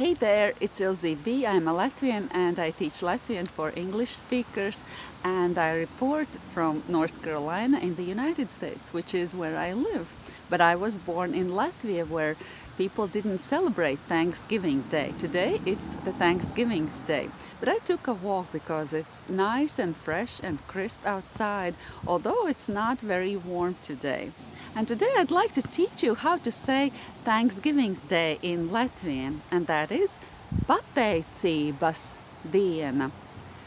Hey there, it's Ilze B. I'm a Latvian and I teach Latvian for English speakers and I report from North Carolina in the United States, which is where I live. But I was born in Latvia where people didn't celebrate Thanksgiving Day. Today it's the Thanksgiving Day. But I took a walk because it's nice and fresh and crisp outside, although it's not very warm today. And today I'd like to teach you how to say Thanksgiving Day in Latvian, and that is pateicības diena.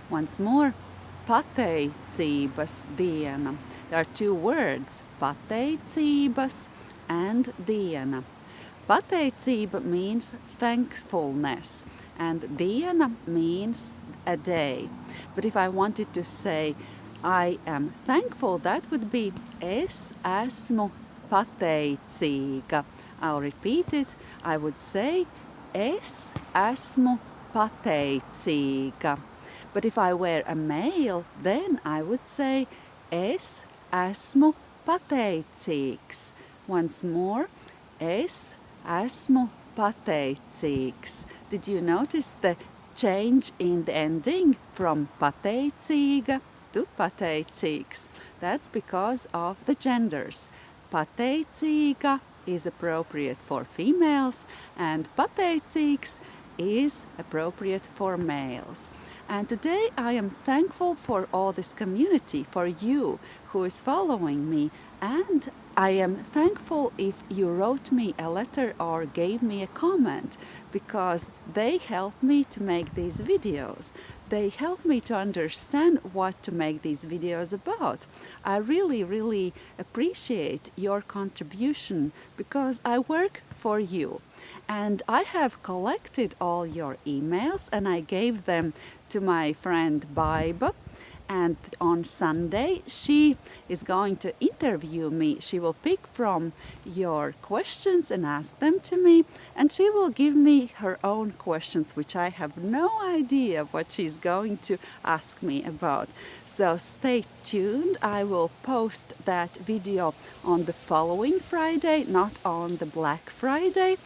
Once more, pateicības diena. There are two words, pateicības and diena. Pateicība means thankfulness and diena means a day. But if I wanted to say I am thankful, that would be es esmu pateicīga. I'll repeat it. I would say es esmu pateicīga. But if I were a male, then I would say es esmu pateicīgs. Once more, es esmu pateicīgs. Did you notice the change in the ending from pateicīga to pateicīgs. That's because of the genders. Pateicīga is appropriate for females and pateicīgs is appropriate for males. And today I am thankful for all this community, for you who is following me and I am thankful if you wrote me a letter or gave me a comment because they help me to make these videos. They help me to understand what to make these videos about. I really, really appreciate your contribution because I work for you. And I have collected all your emails and I gave them to my friend Baiba and on Sunday she is going to interview me. She will pick from your questions and ask them to me and she will give me her own questions which I have no idea what she's going to ask me about. So stay tuned. I will post that video on the following Friday, not on the Black Friday.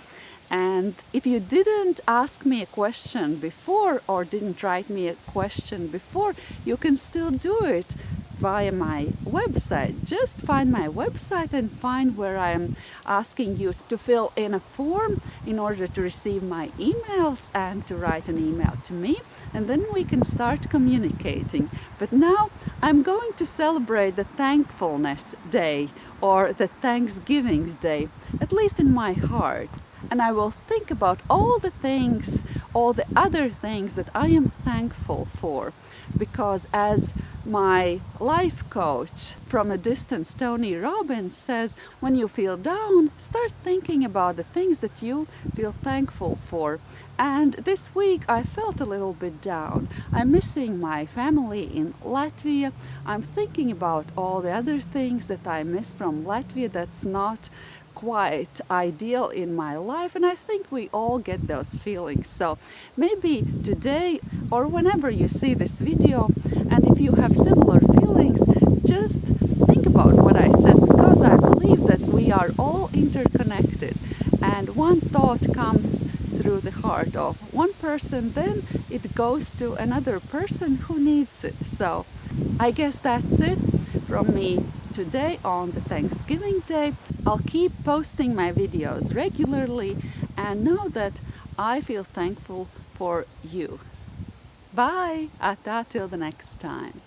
And if you didn't ask me a question before or didn't write me a question before, you can still do it via my website. Just find my website and find where I'm asking you to fill in a form in order to receive my emails and to write an email to me and then we can start communicating. But now I'm going to celebrate the Thankfulness Day or the Thanksgiving Day, at least in my heart and I will think about all the things, all the other things that I am thankful for because as my life coach from a distance, Tony Robbins says, when you feel down, start thinking about the things that you feel thankful for. And this week I felt a little bit down. I'm missing my family in Latvia. I'm thinking about all the other things that I miss from Latvia that's not quite ideal in my life and I think we all get those feelings. So maybe today or whenever you see this video and if you have similar feelings just think about what I said because I believe that we are all interconnected and one thought comes through the heart of one person then it goes to another person who needs it. So I guess that's it from me today on the Thanksgiving Day. I'll keep posting my videos regularly and know that I feel thankful for you. Bye! Ata till the next time.